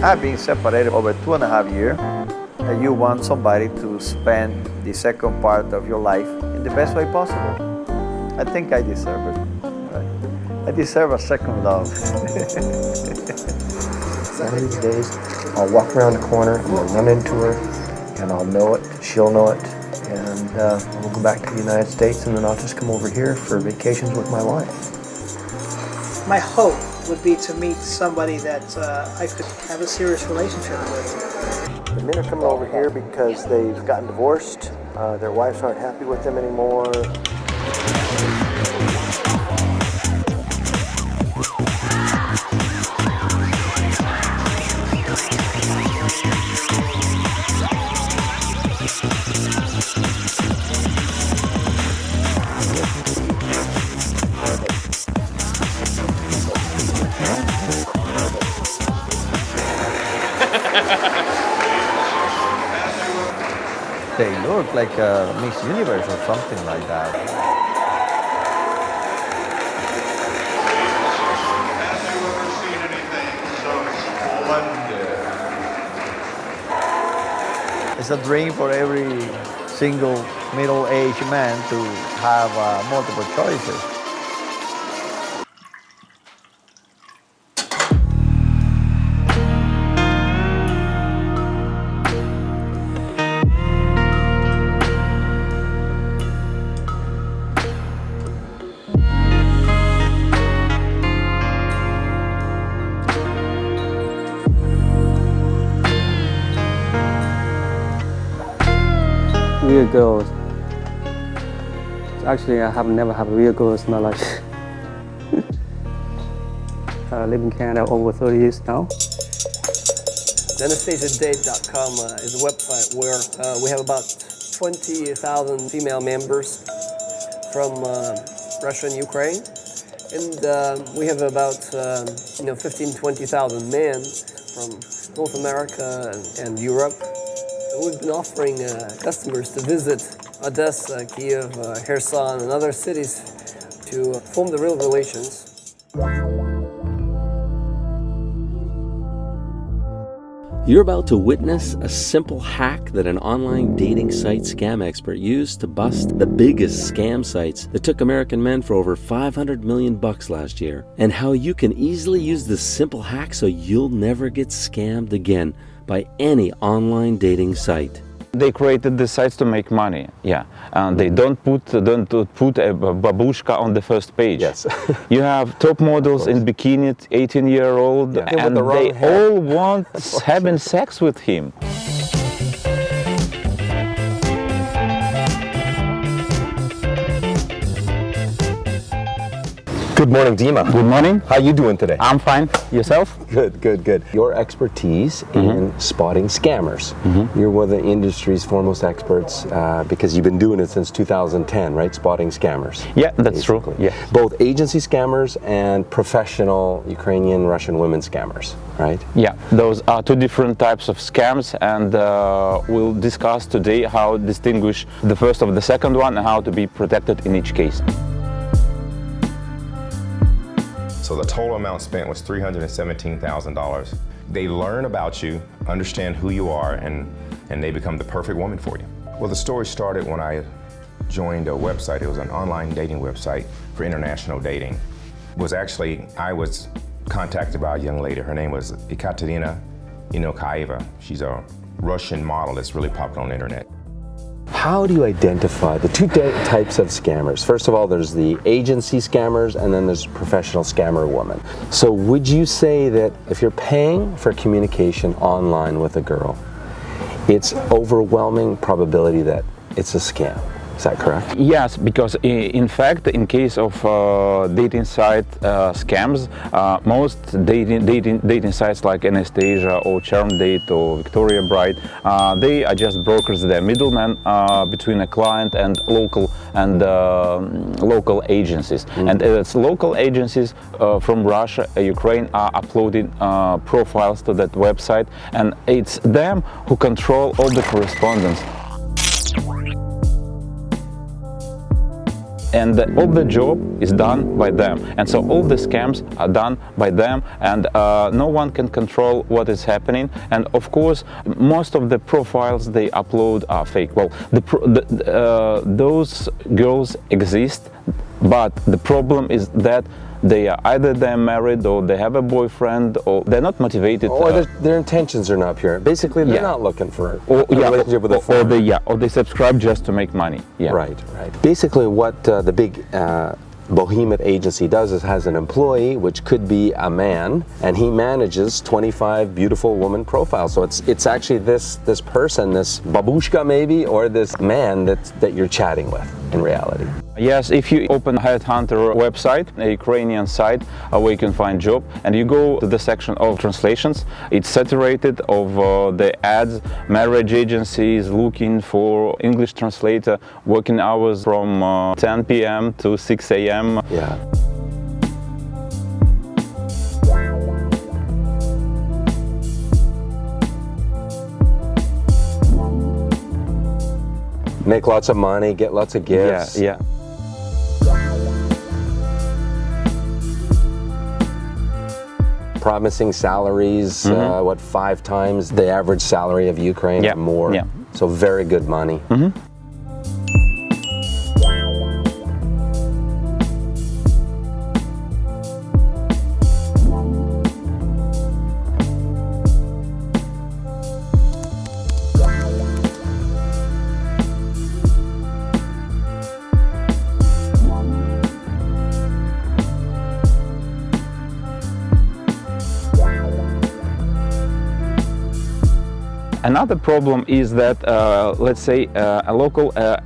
I've been separated over two and a half years and you want somebody to spend the second part of your life in the best way possible. I think I deserve it. I deserve a second love. One of these days, I'll walk around the corner, I'm gonna run into her, and I'll know it, she'll know it, and uh, we'll go back to the United States, and then I'll just come over here for vacations with my wife. My hope would be to meet somebody that uh, I could have a serious relationship with. The men are coming over here because they've gotten divorced, uh, their wives aren't happy with them anymore. They look like a Miss Universe or something like that. It's a dream for every single middle-aged man to have uh, multiple choices. Real girls. Actually, I have never had real girls in my life. I live in Canada over 30 years now. AnastasiaDate.com uh, is a website where uh, we have about 20,000 female members from uh, Russia and Ukraine. And uh, we have about um, you know 15, 20,000 men from North America and, and Europe We've been offering uh, customers to visit Odessa, Kiev, uh, and other cities to form the real relations. You're about to witness a simple hack that an online dating site scam expert used to bust the biggest scam sites that took American men for over 500 million bucks last year, and how you can easily use this simple hack so you'll never get scammed again by any online dating site. They created the sites to make money, yeah. And they mm-hmm. don't put don't put a babushka on the first page. Yes. you have top models in bikini, 18 year old, Yeah. and the they hair. all want having sex with him. Good morning, Dima. Good morning. How you doing today? I'm fine. Yourself? Good, good, good. Your expertise in spotting scammers. You're one of the industry's foremost experts uh, because you've been doing it since 2010, right? Spotting scammers. Yeah, that's true. Yeah. Both agency scammers and professional Ukrainian, Russian women scammers, right? Yeah, those are two different types of scams, and uh, we'll discuss today how to distinguish the first of the second one and how to be protected in each case. So the total amount spent was $317,000. They learn about you, understand who you are, and, and they become the perfect woman for you. Well, the story started when I joined a website. It was an online dating website for international dating. It was actually, I was contacted by a young lady. Her name was Ekaterina Inokaeva. She's a Russian model that's really popular on the internet. How do you identify the two types of scammers? First of all, there's the agency scammers and then there's professional scammer woman. So would you say that if you're paying for communication online with a girl, it's overwhelming probability that it's a scam? Is that correct? Yes, because in fact, in case of uh, dating site uh, scams, uh, most dating, dating dating sites like Anastasia or Charm Date or Victoria Bride, uh, they are just brokers. They're middlemen uh, between a client and local and uh, local agencies. And it's local agencies uh, from Russia, Ukraine are uploading uh, profiles to that website, and it's them who control all the correspondence. And all the job is done by them. And so all the scams are done by them and uh, no one can control what is happening. And of course most of the profiles they upload are fake. Well the, the uh, those girls exist but the problem is that they are either they're married or they have a boyfriend or they're not motivated or uh, their, intentions are not pure basically they're Yeah. not looking for or, a yeah, relationship with a or, or they yeah or they subscribe just to make money yeah Right, right. Basically, what uh, the big uh, behemoth agency does is has an employee, which could be a man, and he manages 25 beautiful woman profiles. So it's it's actually this this person, this babushka maybe, or this man that that you're chatting with in reality. Yes, if you open Headhunter website, a Ukrainian site where you can find job, and you go to the section of translations, it's saturated of uh, the ads, marriage agencies looking for English translator, working hours from uh, 10 p.m. to 6 a.m. Yeah. Make lots of money, get lots of gifts. yeah. promising salaries, uh, what, five times the average salary of Ukraine Yeah, or more. yeah. So very good money. Another problem is that, uh, let's say, uh, a local uh,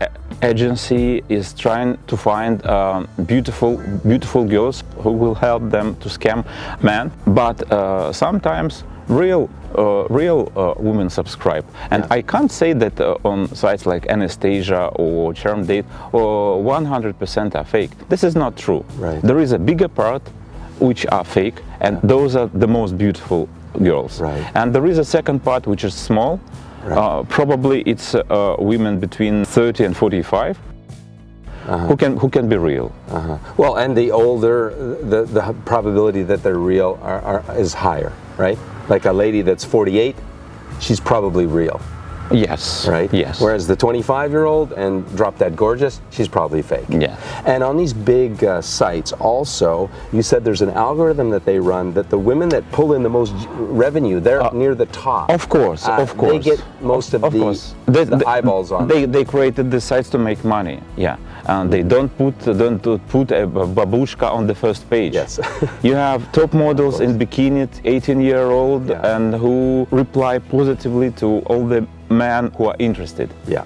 agency is trying to find um, beautiful, beautiful girls who will help them to scam men, but uh, sometimes real, uh, real uh, women subscribe. And I can't say that uh, on sites like Anastasia or Charm Date, or 100% are fake. This is not true. Right. There is a bigger part which are fake, and those are the most beautiful girls. Right. And there is a second part which is small. Uh, probably it's uh, women between 30 and 45 who can who can be real. Uh-huh. Well, and the older, the, the probability that they're real are, are, is higher, right? Like a lady that's 48, she's probably real, Yes. right? Yes. Whereas the 25-year-old and drop that gorgeous, she's probably fake. Yeah. And on these big uh, sites, also, you said there's an algorithm that they run that the women that pull in the most revenue, they're near the top. Uh, Of course, Uh, of course. They get most of, of the, course. the eyeballs on. They, they created the sites to make money. Yeah. And they don't put don't put a babushka on the first page. Yes. you have top models in bikini, 18 year old, Yeah. and who reply positively to all the men who are interested. yeah.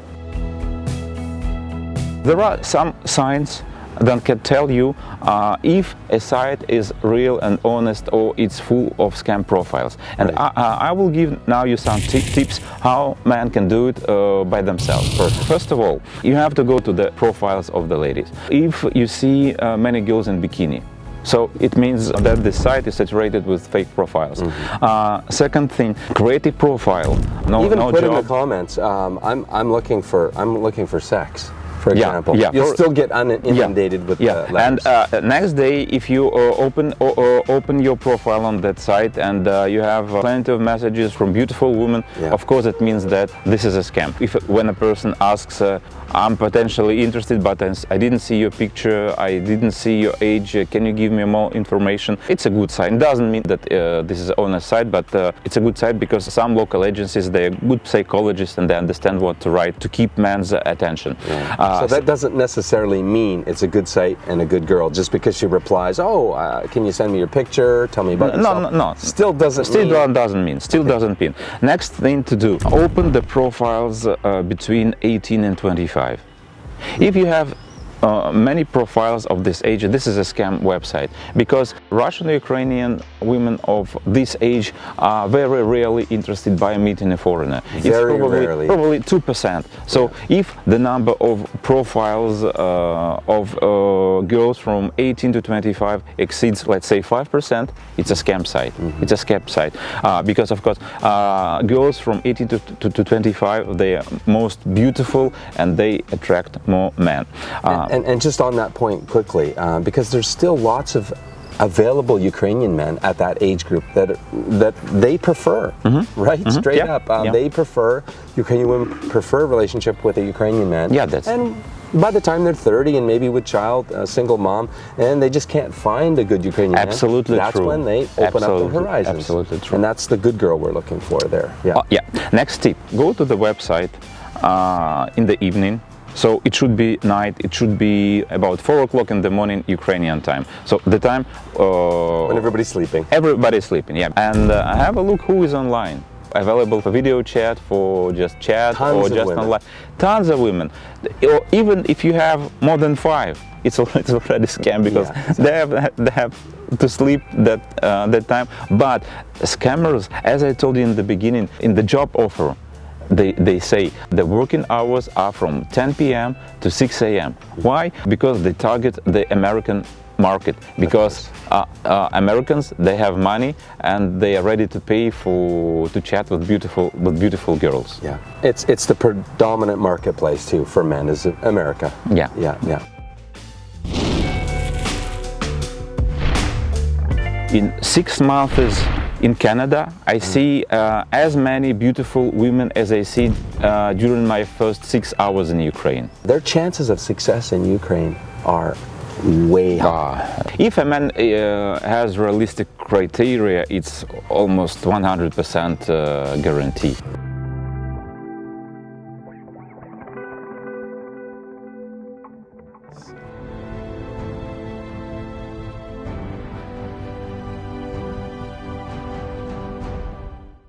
There are some signs that can tell you uh, if a site is real and honest or it's full of scam profiles. And I, I I will give now you some tips how men can do it uh, by themselves. First, first of all, you have to go to the profiles of the ladies. If you see uh, many girls in bikini, so it means that the site is saturated with fake profiles. Uh, second thing, create a profile. No, Even no put in the comments, um, I'm, I'm looking for I'm looking for sex, for Yeah, example. yeah. You'll For- still get un- inundated with yeah. uh, letters. and uh, next day if you uh, open uh, open your profile on that site and uh, you have uh, plenty of messages from beautiful women Yeah. of course it means that this is a scam if when a person asks uh, I'm potentially interested but I didn't see your picture I didn't see your age can you give me more information it's a good sign it doesn't mean that uh, this is on a site but uh, it's a good site because some local agencies they're good psychologists and they understand what to write to keep man's attention uh, so that doesn't necessarily mean it's a good site and a good girl just because she replies, "Oh, uh, can you send me your picture? Tell me about No, yourself." no, no. Still doesn't Still mean. doesn't mean. Still doesn't mean. Next thing to do: open the profiles uh, between 18 and 25. If you have uh, many profiles of this age, this is a scam website because Russian Ukrainian women of this age are very rarely interested by meeting a foreigner. it's Very probably, rarely. probably 2%. So if the number of profiles uh, of uh, girls from 18 to 25 exceeds, let's say, 5%, it's a scam site. Mm-hmm. It's a scam site. Uh, because, of course, uh, girls from 18 to, to, to 25, they are most beautiful and they attract more men. Uh, And, and just on that point quickly, uh, because there's still lots of available Ukrainian men at that age group that that they prefer, right? Straight Yeah, up, uh, yeah. they prefer Ukrainian women prefer a relationship with a Ukrainian man. Yeah, that's- and. By the time they're 30 and maybe with child, a single mom, and they just can't find a good Ukrainian man, Absolutely that's true. when they open up Absolutely, their horizons. absolutely true. And that's the good girl we're looking for there. Yeah. Uh, yeah. Next tip: go to the website uh, in the evening. So it should be night. It should be about four o'clock in the morning Ukrainian time. So the time uh, when everybody's sleeping. everybody's sleeping. Yeah, and uh, have a look who is online. Available for video chat, for just chat, Tons or just online. Tons of women. Or even if you have more than five, it's al- it's already a scam because Yeah, they have they have to sleep that uh, that time. But scammers, as I told you in the beginning, in the job offer, they, they say the working hours are from 10 p.m. to 6 a.m. Why? Because they target the American market because uh, uh, Americans they have money and they are ready to pay for to chat with beautiful with beautiful girls. Yeah, it's it's the predominant marketplace too for men is America. Yeah. yeah, yeah. In six months in Canada, I see uh, as many beautiful women as I see uh, during my first six hours in Ukraine. Their chances of success in Ukraine are way high. If a man uh, has realistic criteria, it's almost 100% uh, guarantee.